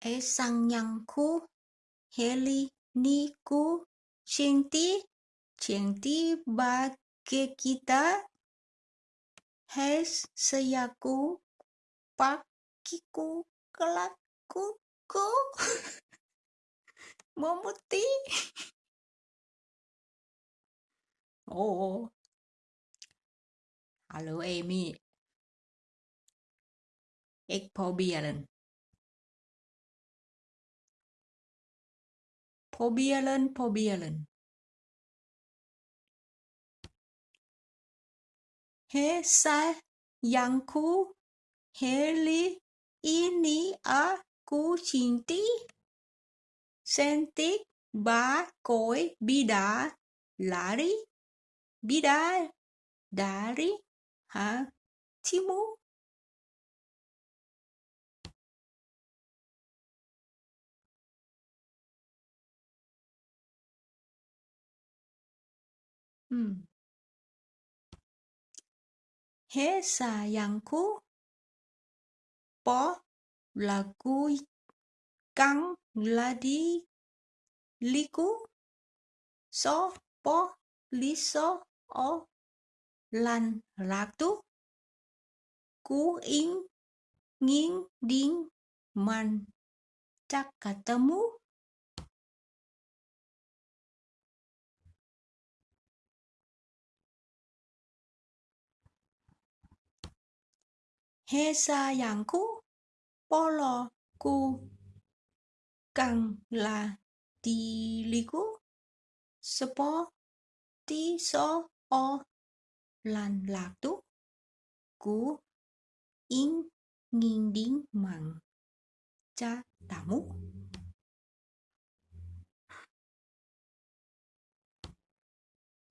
e sang nyangku, heli niku li ni ku cheng ti cheng ti kita hes seyaku pakiku kelatku ku memuti oh halo Amy. Ik probeer probieren probieren He sayangku Heli ini aku cinti Sentik ba koi bida lari bida dari hatimu 음. 해사양쿠 뻐 라구 cú 라디 리구 서뻐 리서 어 lăn rạc tú. Cú in nghiêng điên man chắc cả tâm mút Hesayanku Polo ku Càng là Tiliku Spo Ti so o, Lan lạc tu Cú In Nghìn điên mang Cha tả múc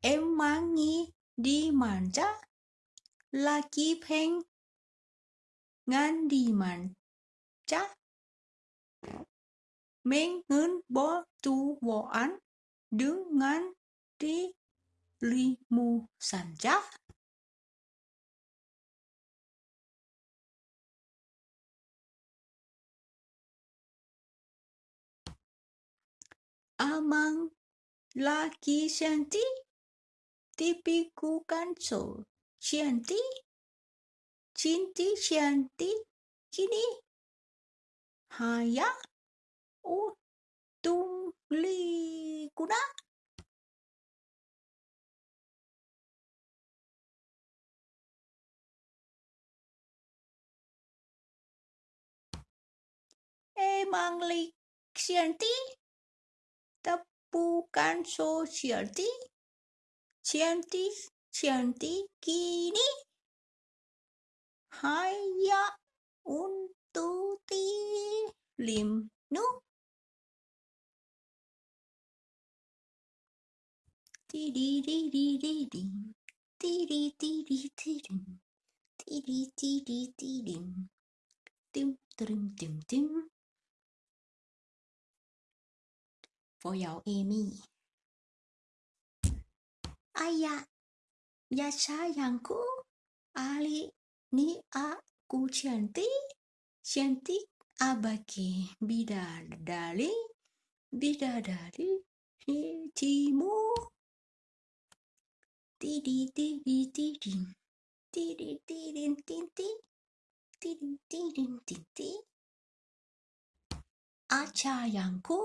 Em mang nhi đi mang cha là kịp hẹn ngandimanja mengenbertuaan dengan dirimu saja. Amang laki sianti, tipiku kancol sianti cinti shanti kini haya utung li kuna emang li shanti tepukan so shanti shanti shanti kini haya untuk ti lim nu? Ti di di di di di ti di ti di ti di ti di ti di ti di tim tim. Tim tim Amy. Ayah ya sayangku Ali ni aku cantik, cantik abaki bidadari, bidadari hatimu. Tidi tidi ti tidi ti tinti, tidi tidin tinti. ku.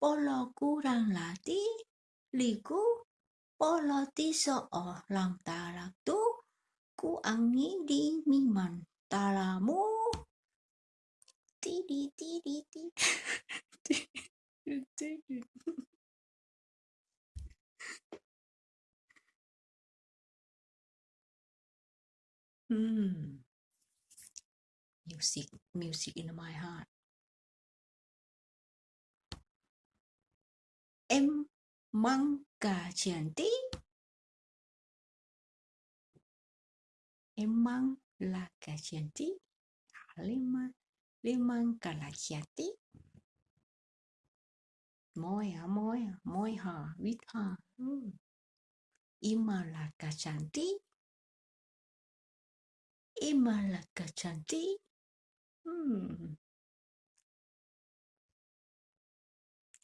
Polo kurang latih, liku, polo tiso o lang tarak tuh. ku angin di miman talamu ti di ti di ti Mm. Music, music in my heart. Em mang cả chuyện tí emang laka jadi lima limang kala jadi môi à môi à môi hả? Vít hả? Hmm. Ima là cả chẳng tí. Ima là cả chẳng tí. Hmm.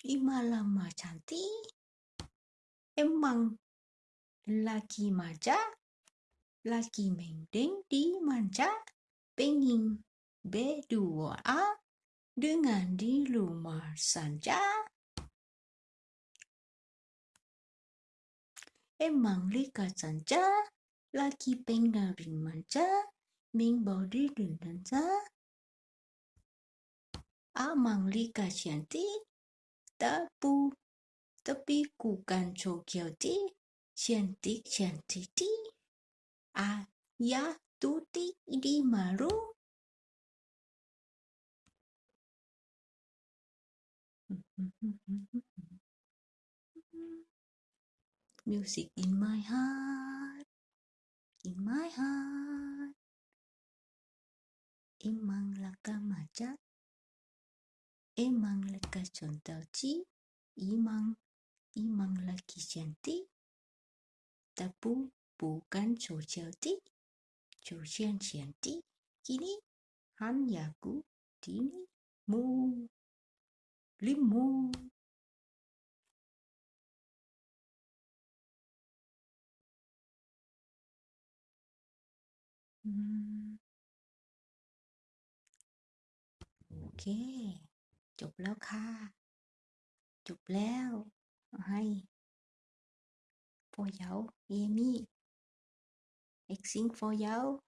Ima là ma chẳng tí. Em măng là kỳ mà chắc? Laki mendeng dimanja, pengen berdua dengan di rumah saja. Emang lika saja, laki pengarin manja, mengbodi dansa. Amang lika cantik, tapi tapi bukan cokelti, cantik cantik Ayah tuti di malu. Music in my heart, in my heart. Emang laka maja, emang laka contoh ci, imang imang laki cantik, tapi bukan จูเชียนเฉียนตีกินีฮันยากูทีนีมูลิมูโอเค จบแล้วค่ะ จบแล้ว ให้พ่อเยาเอมี่ Ik zing voor jou.